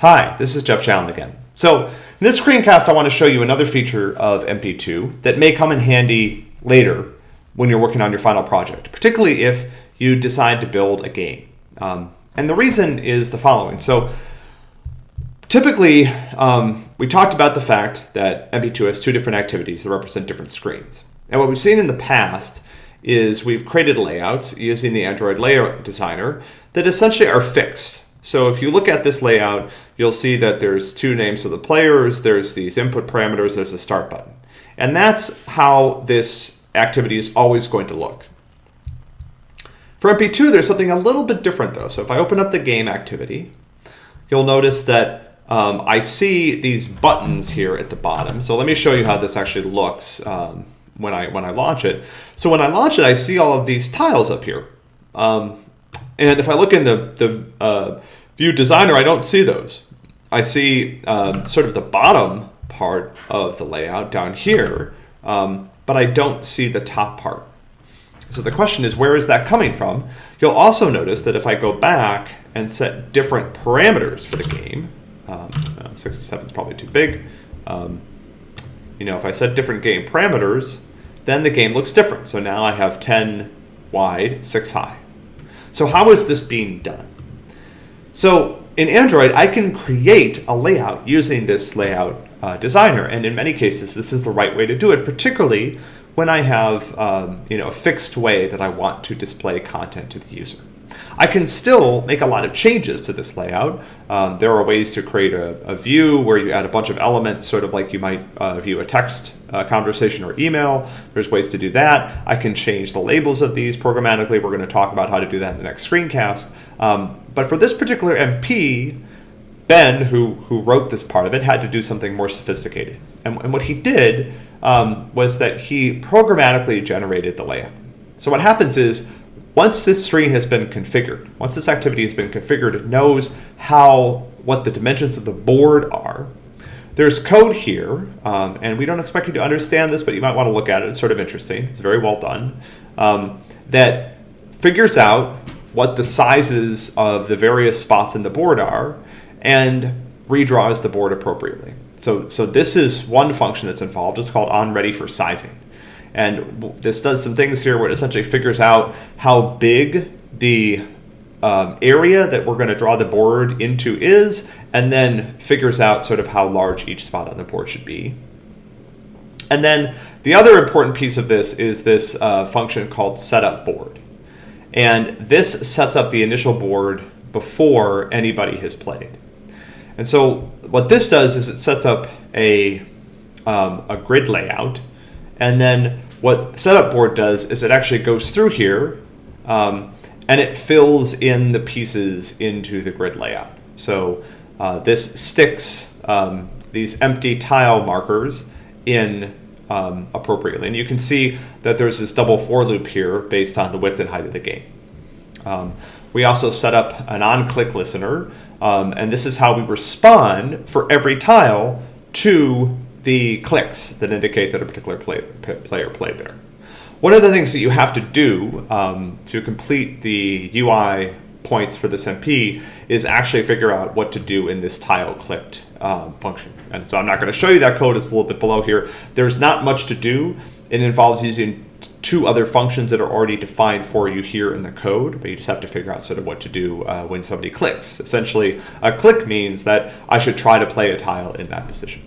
Hi, this is Jeff Challen again. So in this screencast, I want to show you another feature of MP2 that may come in handy later when you're working on your final project, particularly if you decide to build a game. Um, and the reason is the following. So typically, um, we talked about the fact that MP2 has two different activities that represent different screens. And what we've seen in the past is we've created layouts using the Android layout designer that essentially are fixed. So if you look at this layout, you'll see that there's two names for the players, there's these input parameters, there's a start button. And that's how this activity is always going to look. For MP2, there's something a little bit different though. So if I open up the game activity, you'll notice that um, I see these buttons here at the bottom. So let me show you how this actually looks um, when I when I launch it. So when I launch it, I see all of these tiles up here. Um, and if I look in the, the uh, view designer, I don't see those. I see um, sort of the bottom part of the layout down here, um, but I don't see the top part. So the question is, where is that coming from? You'll also notice that if I go back and set different parameters for the game, um, uh, six and seven is probably too big. Um, you know, if I set different game parameters, then the game looks different. So now I have 10 wide, 6 high. So how is this being done? So in Android, I can create a layout using this layout uh, designer. And in many cases, this is the right way to do it, particularly when I have um, you know, a fixed way that I want to display content to the user. I can still make a lot of changes to this layout. Um, there are ways to create a, a, view where you add a bunch of elements, sort of like you might uh, view a text uh, conversation or email. There's ways to do that. I can change the labels of these programmatically. We're going to talk about how to do that in the next screencast. Um, but for this particular MP, Ben, who, who wrote this part of it, had to do something more sophisticated. And, and what he did um, was that he programmatically generated the layout. So what happens is once this screen has been configured, once this activity has been configured, it knows how what the dimensions of the board are. There's code here, um, and we don't expect you to understand this, but you might want to look at it. It's sort of interesting. It's very well done. Um, that figures out what the sizes of the various spots in the board are and redraws the board appropriately. So, so this is one function that's involved. It's called onReady for sizing. And this does some things here where it essentially figures out how big the um, area that we're going to draw the board into is, and then figures out sort of how large each spot on the board should be. And then the other important piece of this is this uh, function called setup board. And this sets up the initial board before anybody has played. And so what this does is it sets up a, um, a grid layout and then what setup board does is it actually goes through here um, and it fills in the pieces into the grid layout. So uh, this sticks um, these empty tile markers in um, appropriately. And you can see that there's this double for loop here based on the width and height of the game. Um, we also set up an on-click listener, um, and this is how we respond for every tile to the clicks that indicate that a particular play, player played there. One of the things that you have to do um, to complete the UI points for this MP is actually figure out what to do in this tile clicked um, function. And so I'm not going to show you that code, it's a little bit below here. There's not much to do. It involves using two other functions that are already defined for you here in the code, but you just have to figure out sort of what to do uh, when somebody clicks. Essentially, a click means that I should try to play a tile in that position.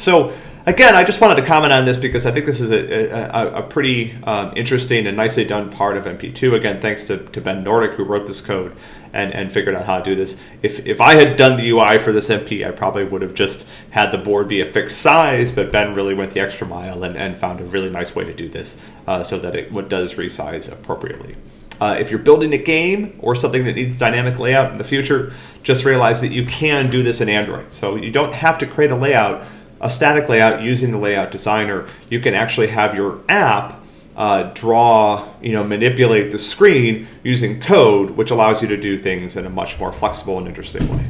So again, I just wanted to comment on this because I think this is a, a, a pretty um, interesting and nicely done part of MP2. Again, thanks to, to Ben Nordick who wrote this code and, and figured out how to do this. If, if I had done the UI for this MP, I probably would have just had the board be a fixed size, but Ben really went the extra mile and, and found a really nice way to do this uh, so that it does resize appropriately. Uh, if you're building a game or something that needs dynamic layout in the future, just realize that you can do this in Android. So you don't have to create a layout a static layout using the layout designer, you can actually have your app uh, draw, you know, manipulate the screen using code, which allows you to do things in a much more flexible and interesting way.